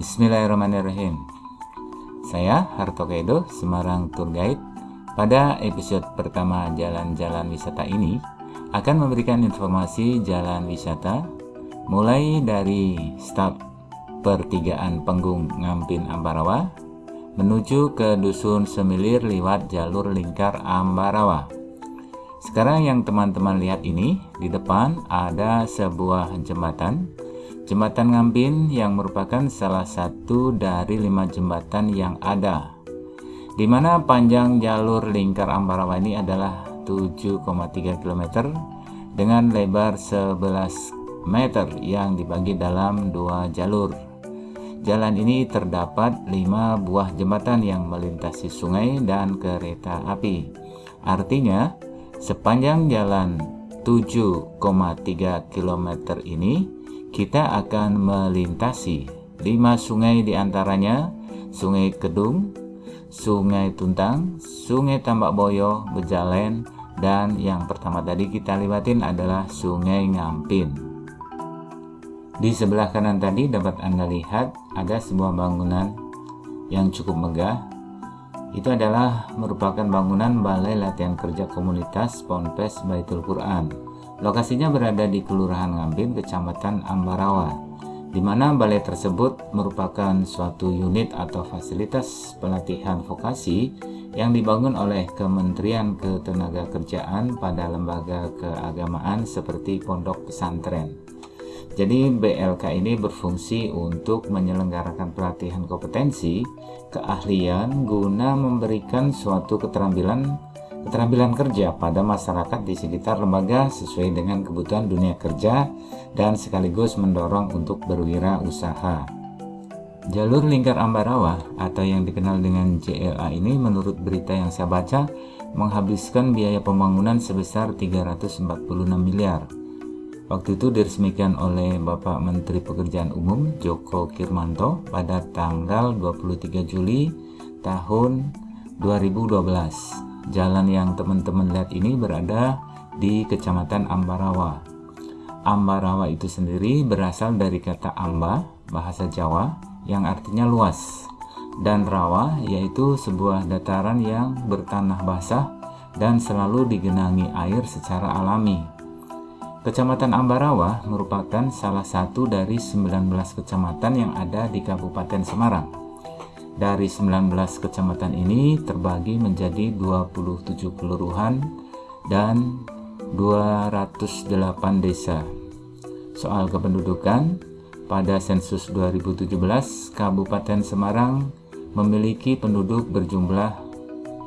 Bismillahirrahmanirrahim. Saya Harto Kaido, Semarang Tour Guide. Pada episode pertama jalan-jalan wisata ini akan memberikan informasi jalan wisata mulai dari start pertigaan Penggung Ngampin Ambarawa menuju ke Dusun Semilir lewat jalur lingkar Ambarawa. Sekarang yang teman-teman lihat ini, di depan ada sebuah jembatan. Jembatan Ngampin yang merupakan salah satu dari lima jembatan yang ada. Di mana panjang jalur lingkar Ambarawa ini adalah 7,3 km dengan lebar 11 meter yang dibagi dalam dua jalur. Jalan ini terdapat lima buah jembatan yang melintasi sungai dan kereta api. Artinya, Sepanjang jalan 7,3 km ini, kita akan melintasi 5 sungai di antaranya Sungai Kedung, Sungai Tuntang, Sungai Tambak Boyo, Bejalen, dan yang pertama tadi kita lewatin adalah Sungai Ngampin. Di sebelah kanan tadi dapat Anda lihat ada sebuah bangunan yang cukup megah itu adalah merupakan bangunan Balai Latihan Kerja Komunitas Ponpes Baitul Quran. Lokasinya berada di Kelurahan Ngambin, Kecamatan Ambarawa, di mana balai tersebut merupakan suatu unit atau fasilitas pelatihan vokasi yang dibangun oleh Kementerian Ketenagakerjaan pada lembaga keagamaan seperti pondok pesantren. Jadi BLK ini berfungsi untuk menyelenggarakan pelatihan kompetensi, keahlian guna memberikan suatu keterampilan keterampilan kerja pada masyarakat di sekitar lembaga sesuai dengan kebutuhan dunia kerja dan sekaligus mendorong untuk berwirausaha. Jalur lingkar Ambarawa atau yang dikenal dengan JLA ini menurut berita yang saya baca menghabiskan biaya pembangunan sebesar 346 miliar Waktu itu diresmikan oleh Bapak Menteri Pekerjaan Umum Joko Kirmanto pada tanggal 23 Juli tahun 2012. Jalan yang teman-teman lihat ini berada di Kecamatan Ambarawa. Ambarawa itu sendiri berasal dari kata amba, bahasa Jawa, yang artinya luas. Dan rawa yaitu sebuah dataran yang bertanah basah dan selalu digenangi air secara alami Kecamatan Ambarawa merupakan salah satu dari 19 kecamatan yang ada di Kabupaten Semarang. Dari 19 kecamatan ini terbagi menjadi 27 kelurahan dan 208 desa. Soal kependudukan, pada sensus 2017, Kabupaten Semarang memiliki penduduk berjumlah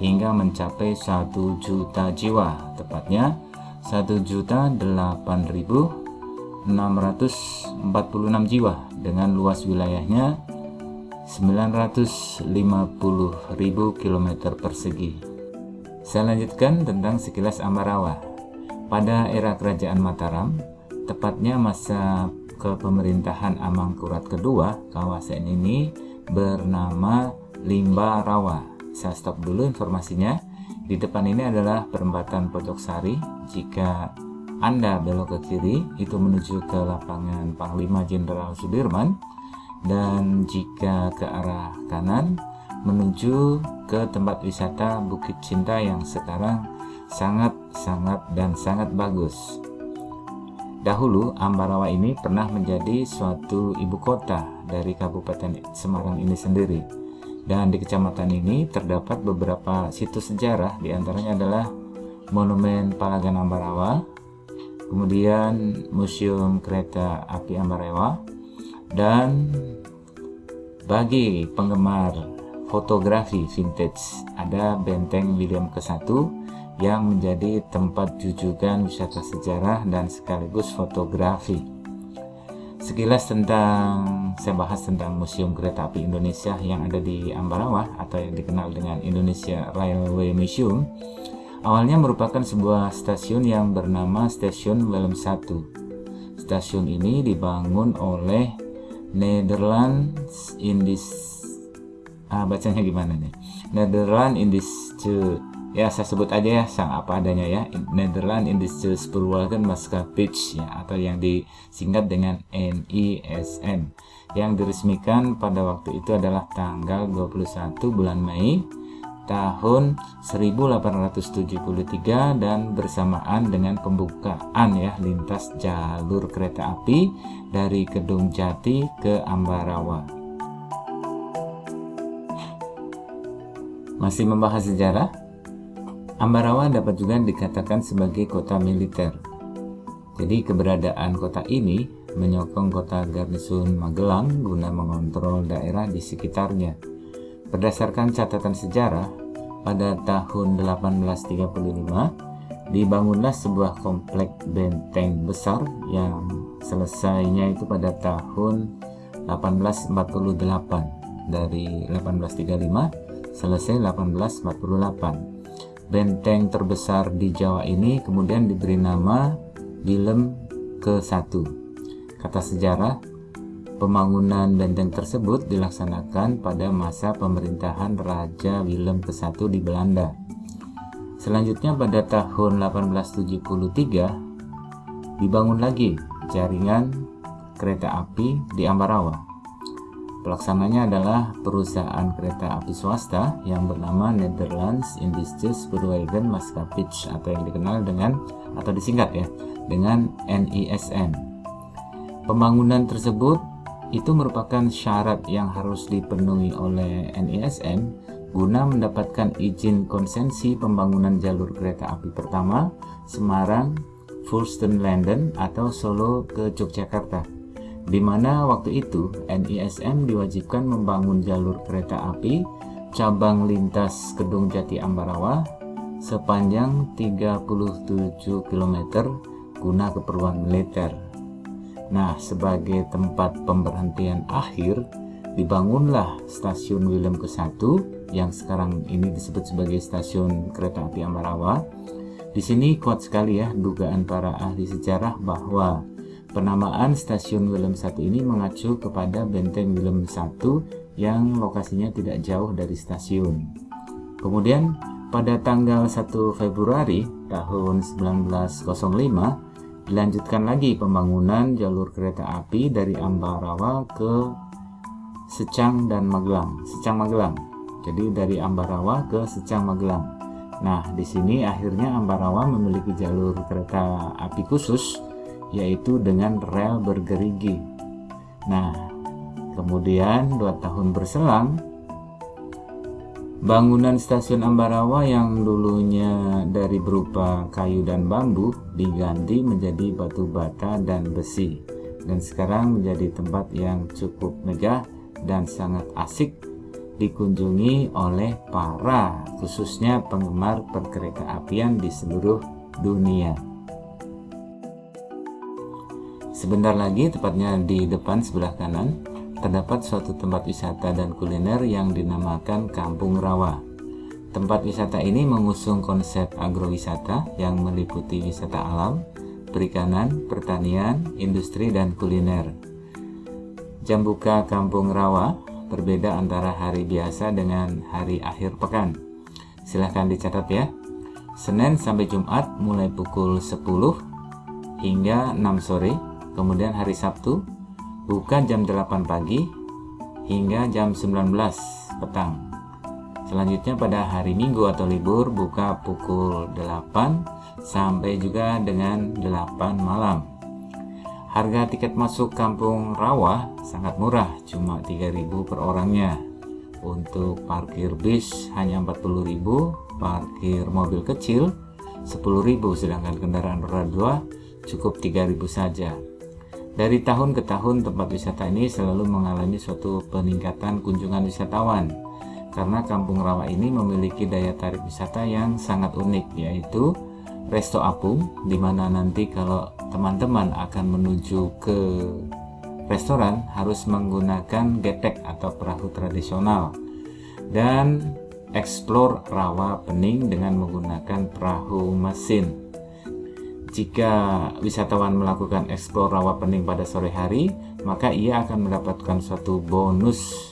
hingga mencapai 1 juta jiwa, tepatnya 1.008.646 jiwa dengan luas wilayahnya 950.000 km persegi. Saya lanjutkan tentang sekilas Ambarawa. Pada era Kerajaan Mataram, tepatnya masa kepemerintahan Amangkurat kedua, kawasan ini bernama Limba Rawa. Saya stop dulu informasinya. Di depan ini adalah perempatan Pojok Sari. Jika Anda belok ke kiri, itu menuju ke lapangan Panglima Jenderal Sudirman. Dan jika ke arah kanan, menuju ke tempat wisata Bukit Cinta yang sekarang sangat-sangat dan sangat bagus. Dahulu, Ambarawa ini pernah menjadi suatu ibu kota dari Kabupaten Semarang ini sendiri dan di kecamatan ini terdapat beberapa situs sejarah, di antaranya adalah Monumen Palagan Ambarawa, kemudian Museum Kereta Api Ambarawa, dan bagi penggemar fotografi vintage ada Benteng William ke-1 yang menjadi tempat jujukan wisata sejarah dan sekaligus fotografi. Sekilas tentang saya bahas tentang Museum Kereta Api Indonesia yang ada di Ambarawa atau yang dikenal dengan Indonesia Railway Museum. Awalnya merupakan sebuah stasiun yang bernama Stasiun Willem 1. Stasiun ini dibangun oleh Netherlands Indis ah bacanya gimana nih? Netherlands Indische ya saya sebut aja ya sang apa adanya ya Netherlands Industrial Spoorwegen Maatschappij ya atau yang disingkat dengan NISM yang diresmikan pada waktu itu adalah tanggal 21 bulan Mei tahun 1873 dan bersamaan dengan pembukaan ya lintas jalur kereta api dari Kedung Jati ke Ambarawa. Masih membahas sejarah? Ambarawa dapat juga dikatakan sebagai kota militer. Jadi keberadaan kota ini menyokong kota Garnisun Magelang guna mengontrol daerah di sekitarnya. Berdasarkan catatan sejarah, pada tahun 1835 dibangunlah sebuah komplek benteng besar yang selesainya itu pada tahun 1848 dari 1835 selesai 1848 benteng terbesar di Jawa ini kemudian diberi nama Willem ke-1 kata sejarah Pembangunan benteng tersebut dilaksanakan pada masa pemerintahan Raja Willem ke-1 di Belanda. Selanjutnya pada tahun 1873 dibangun lagi jaringan kereta api di Ambarawa. Pelaksananya adalah perusahaan kereta api swasta yang bernama Netherlands Industries Spoorwegen Maatschappij atau yang dikenal dengan atau disingkat ya dengan NISM. Pembangunan tersebut itu merupakan syarat yang harus dipenuhi oleh NISM guna mendapatkan izin konsensi pembangunan jalur kereta api pertama Semarang, London atau Solo ke Yogyakarta di mana waktu itu NISM diwajibkan membangun jalur kereta api cabang lintas Kedung Jati Ambarawa sepanjang 37 km guna keperluan militer. Nah, sebagai tempat pemberhentian akhir, dibangunlah stasiun Willem ke-1 yang sekarang ini disebut sebagai stasiun kereta api Ambarawa. Di sini kuat sekali ya dugaan para ahli sejarah bahwa penamaan stasiun Willem 1 ini mengacu kepada benteng Willem 1 yang lokasinya tidak jauh dari stasiun. Kemudian pada tanggal 1 Februari tahun 1905 Dilanjutkan lagi pembangunan jalur kereta api dari Ambarawa ke Secang dan Magelang. Secang Magelang. Jadi dari Ambarawa ke Secang Magelang. Nah, di sini akhirnya Ambarawa memiliki jalur kereta api khusus yaitu dengan rel bergerigi. Nah, kemudian dua tahun berselang Bangunan stasiun Ambarawa yang dulunya dari berupa kayu dan bambu diganti menjadi batu bata dan besi dan sekarang menjadi tempat yang cukup megah dan sangat asik dikunjungi oleh para khususnya penggemar perkereta apian di seluruh dunia. Sebentar lagi tepatnya di depan sebelah kanan terdapat suatu tempat wisata dan kuliner yang dinamakan Kampung Rawa. Tempat wisata ini mengusung konsep agrowisata yang meliputi wisata alam, perikanan, pertanian, industri, dan kuliner. Jam buka Kampung Rawa berbeda antara hari biasa dengan hari akhir pekan. Silahkan dicatat ya. Senin sampai Jumat mulai pukul 10 hingga 6 sore, kemudian hari Sabtu buka jam 8 pagi hingga jam 19 petang. Selanjutnya pada hari Minggu atau libur buka pukul 8 sampai juga dengan 8 malam. Harga tiket masuk Kampung Rawa sangat murah, cuma 3000 per orangnya. Untuk parkir bis hanya 40.000, parkir mobil kecil 10.000 sedangkan kendaraan roda 2 cukup 3000 saja. Dari tahun ke tahun tempat wisata ini selalu mengalami suatu peningkatan kunjungan wisatawan. Karena Kampung Rawa ini memiliki daya tarik wisata yang sangat unik yaitu Resto Apung di mana nanti kalau teman-teman akan menuju ke restoran harus menggunakan getek atau perahu tradisional. Dan explore rawa pening dengan menggunakan perahu mesin jika wisatawan melakukan eksplor rawa pening pada sore hari, maka ia akan mendapatkan suatu bonus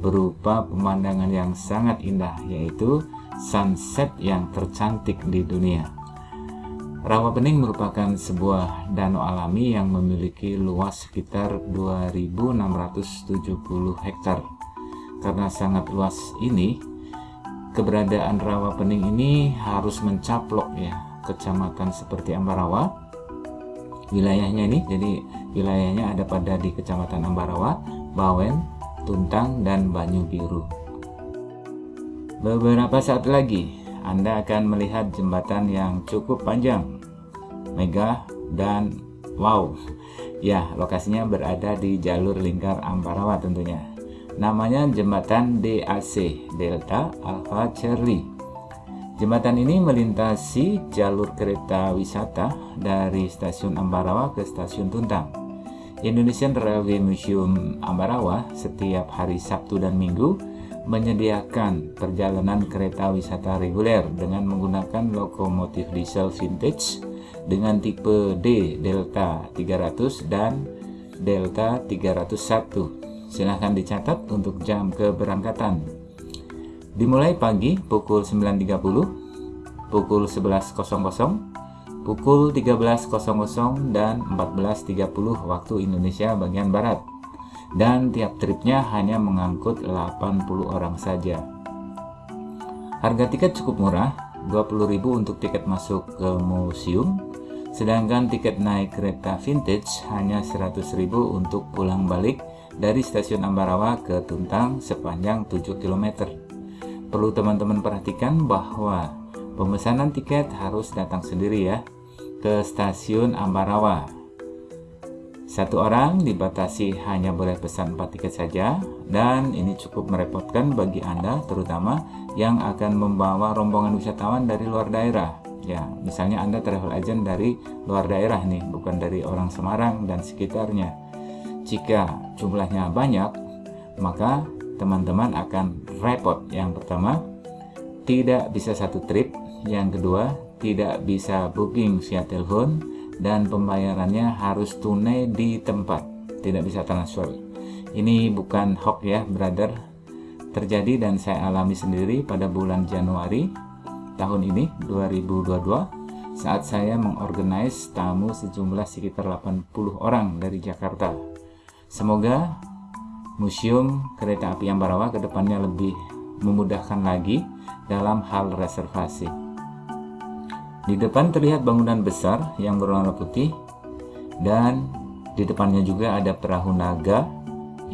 berupa pemandangan yang sangat indah, yaitu sunset yang tercantik di dunia. Rawa Pening merupakan sebuah danau alami yang memiliki luas sekitar 2670 hektar. Karena sangat luas ini, keberadaan Rawa Pening ini harus mencaplok ya kecamatan seperti Ambarawa. Wilayahnya ini jadi wilayahnya ada pada di Kecamatan Ambarawa, Bawen, Tuntang dan Banyu Biru. Beberapa saat lagi anda akan melihat jembatan yang cukup panjang, megah, dan wow. Ya, lokasinya berada di jalur lingkar Ambarawa tentunya. Namanya jembatan DAC, Delta Alpha Charlie. Jembatan ini melintasi jalur kereta wisata dari stasiun Ambarawa ke stasiun Tuntang. Indonesian Railway Museum Ambarawa setiap hari Sabtu dan Minggu menyediakan perjalanan kereta wisata reguler dengan menggunakan lokomotif diesel vintage dengan tipe D Delta 300 dan Delta 301. Silahkan dicatat untuk jam keberangkatan. Dimulai pagi pukul 9.30, pukul 11.00, pukul 13.00 dan 14.30 waktu Indonesia bagian Barat dan tiap tripnya hanya mengangkut 80 orang saja. Harga tiket cukup murah, 20.000 untuk tiket masuk ke museum, sedangkan tiket naik kereta vintage hanya 100.000 untuk pulang balik dari stasiun Ambarawa ke Tuntang sepanjang 7 km. Perlu teman-teman perhatikan bahwa pemesanan tiket harus datang sendiri ya ke stasiun Ambarawa satu orang dibatasi hanya boleh pesan 4 tiket saja dan ini cukup merepotkan bagi Anda terutama yang akan membawa rombongan wisatawan dari luar daerah. Ya, misalnya Anda travel agent dari luar daerah nih, bukan dari orang Semarang dan sekitarnya. Jika jumlahnya banyak, maka teman-teman akan repot. Yang pertama, tidak bisa satu trip. Yang kedua, tidak bisa booking via telepon dan pembayarannya harus tunai di tempat tidak bisa transfer ini bukan hoax ya brother terjadi dan saya alami sendiri pada bulan Januari tahun ini 2022 saat saya mengorganize tamu sejumlah sekitar 80 orang dari Jakarta semoga Museum Kereta Api Ambarawa ke depannya lebih memudahkan lagi dalam hal reservasi di depan terlihat bangunan besar yang berwarna putih dan di depannya juga ada perahu naga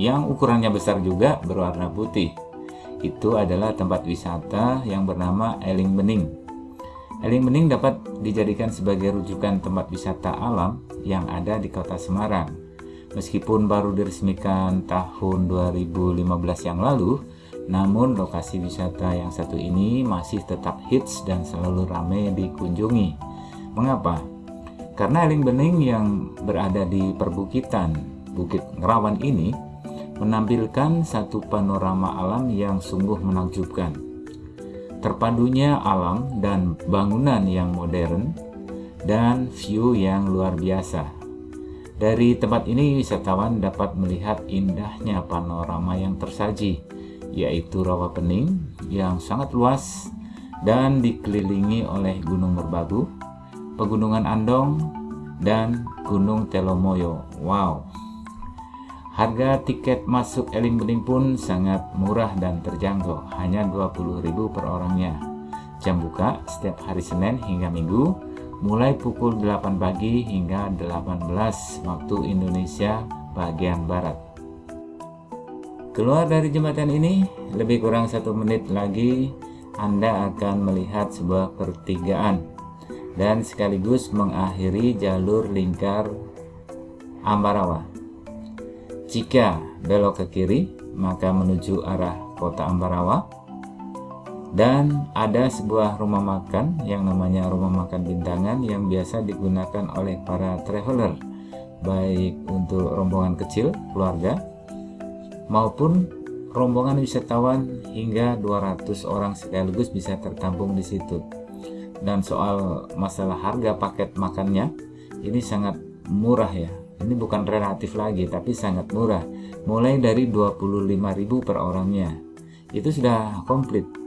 yang ukurannya besar juga berwarna putih. Itu adalah tempat wisata yang bernama Eling Bening. Eling Bening dapat dijadikan sebagai rujukan tempat wisata alam yang ada di kota Semarang. Meskipun baru diresmikan tahun 2015 yang lalu, namun lokasi wisata yang satu ini masih tetap hits dan selalu ramai dikunjungi. Mengapa? Karena Eling Bening yang berada di perbukitan Bukit Ngerawan ini menampilkan satu panorama alam yang sungguh menakjubkan. Terpadunya alam dan bangunan yang modern dan view yang luar biasa. Dari tempat ini wisatawan dapat melihat indahnya panorama yang tersaji yaitu Rawa Pening yang sangat luas dan dikelilingi oleh Gunung Merbabu, Pegunungan Andong, dan Gunung Telomoyo. Wow! Harga tiket masuk Eling Bening pun sangat murah dan terjangkau, hanya 20.000 per orangnya. Jam buka setiap hari Senin hingga Minggu, mulai pukul 8 pagi hingga 18 waktu Indonesia bagian Barat. Keluar dari jembatan ini, lebih kurang satu menit lagi Anda akan melihat sebuah pertigaan dan sekaligus mengakhiri jalur lingkar Ambarawa. Jika belok ke kiri, maka menuju arah kota Ambarawa dan ada sebuah rumah makan yang namanya rumah makan bintangan yang biasa digunakan oleh para traveler baik untuk rombongan kecil, keluarga, maupun rombongan wisatawan hingga 200 orang sekaligus bisa tertampung di situ. Dan soal masalah harga paket makannya, ini sangat murah ya. Ini bukan relatif lagi, tapi sangat murah. Mulai dari 25.000 per orangnya. Itu sudah komplit.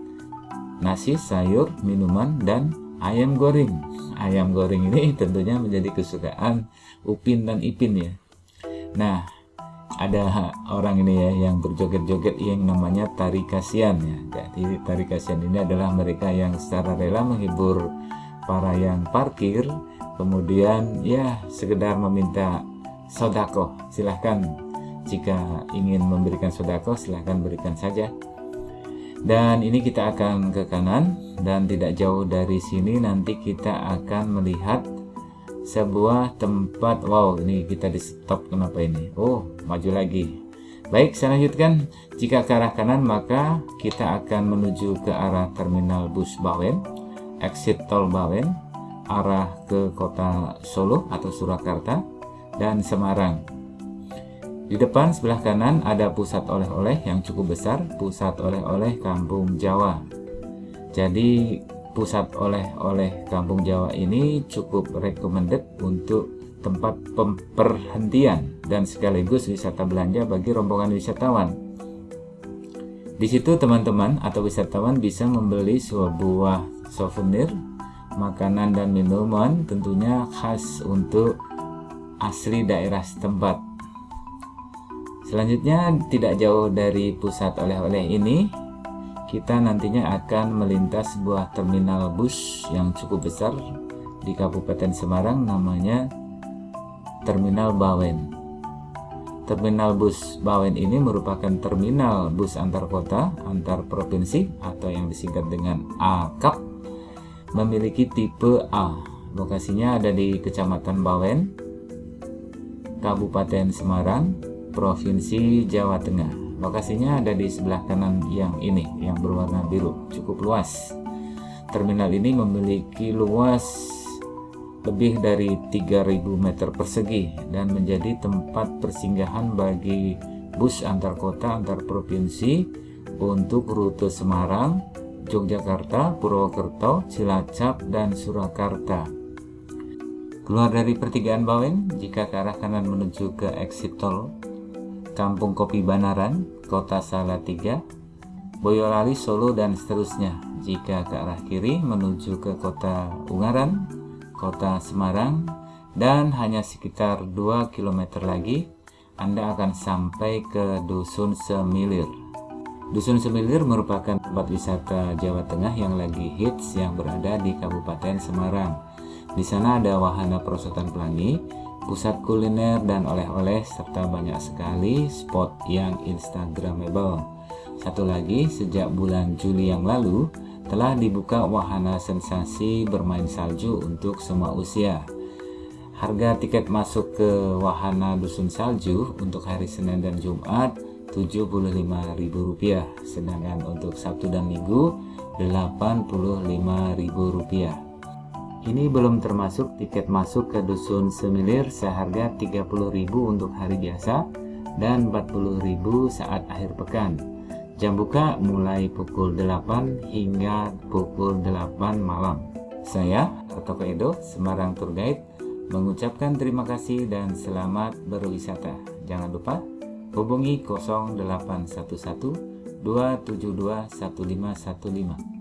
Nasi, sayur, minuman, dan ayam goreng. Ayam goreng ini tentunya menjadi kesukaan Upin dan Ipin ya. Nah, ada orang ini ya yang berjoget-joget yang namanya tari kasihan ya. Jadi tari kasihan ini adalah mereka yang secara rela menghibur para yang parkir, kemudian ya sekedar meminta sodako. Silahkan jika ingin memberikan sodako silahkan berikan saja. Dan ini kita akan ke kanan dan tidak jauh dari sini nanti kita akan melihat sebuah tempat. Wow ini kita di stop kenapa ini? Oh maju lagi. Baik saya lanjutkan. Jika ke arah kanan maka kita akan menuju ke arah terminal bus Bawen exit tol Bawen arah ke kota Solo atau Surakarta dan Semarang di depan sebelah kanan ada pusat oleh-oleh yang cukup besar pusat oleh-oleh Kampung Jawa jadi pusat oleh-oleh Kampung Jawa ini cukup recommended untuk tempat perhentian dan sekaligus wisata belanja bagi rombongan wisatawan. Di situ teman-teman atau wisatawan bisa membeli sebuah souvenir, makanan dan minuman tentunya khas untuk asli daerah setempat. Selanjutnya tidak jauh dari pusat oleh-oleh ini kita nantinya akan melintas sebuah terminal bus yang cukup besar di Kabupaten Semarang namanya Terminal Bawen. Terminal bus Bawen ini merupakan terminal bus antar kota, antar provinsi atau yang disingkat dengan AKAP memiliki tipe A. Lokasinya ada di Kecamatan Bawen, Kabupaten Semarang, Provinsi Jawa Tengah. Lokasinya ada di sebelah kanan yang ini, yang berwarna biru, cukup luas. Terminal ini memiliki luas lebih dari 3000 meter persegi dan menjadi tempat persinggahan bagi bus antar kota antar provinsi untuk rute Semarang, Yogyakarta, Purwokerto, Cilacap, dan Surakarta. Keluar dari pertigaan Bawen, jika ke arah kanan menuju ke exit tol Kampung Kopi Banaran, Kota Salatiga, Boyolali, Solo, dan seterusnya. Jika ke arah kiri menuju ke Kota Ungaran, Kota Semarang, dan hanya sekitar 2 km lagi, Anda akan sampai ke Dusun Semilir. Dusun Semilir merupakan tempat wisata Jawa Tengah yang lagi hits yang berada di Kabupaten Semarang. Di sana ada wahana perosotan pelangi, pusat kuliner dan oleh-oleh serta banyak sekali spot yang instagramable. Satu lagi, sejak bulan Juli yang lalu telah dibuka wahana sensasi bermain salju untuk semua usia. Harga tiket masuk ke wahana dusun salju untuk hari Senin dan Jumat Rp75.000, sedangkan untuk Sabtu dan Minggu Rp85.000. Ini belum termasuk tiket masuk ke Dusun Semilir seharga 30.000 untuk hari biasa dan 40.000 saat akhir pekan. Jam buka mulai pukul 8 hingga pukul 8 malam. Saya, Toko Edo, Semarang Tour Guide, mengucapkan terima kasih dan selamat berwisata. Jangan lupa hubungi 0811 272 1515.